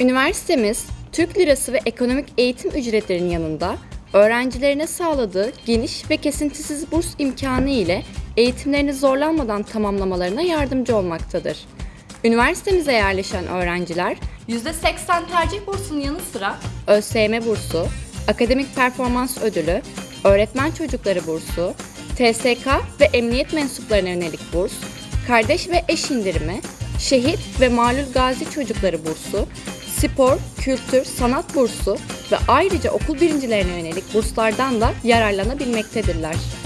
Üniversitemiz, Türk lirası ve ekonomik eğitim ücretlerinin yanında öğrencilerine sağladığı geniş ve kesintisiz burs imkanı ile eğitimlerini zorlanmadan tamamlamalarına yardımcı olmaktadır. Üniversitemize yerleşen öğrenciler %80 tercih bursunun yanı sıra ÖSYM bursu, akademik performans ödülü, öğretmen çocukları bursu, TSK ve emniyet mensuplarına yönelik burs, kardeş ve eş indirimi, şehit ve malul gazi çocukları bursu, spor, kültür, sanat bursu ve ayrıca okul birincilerine yönelik burslardan da yararlanabilmektedirler.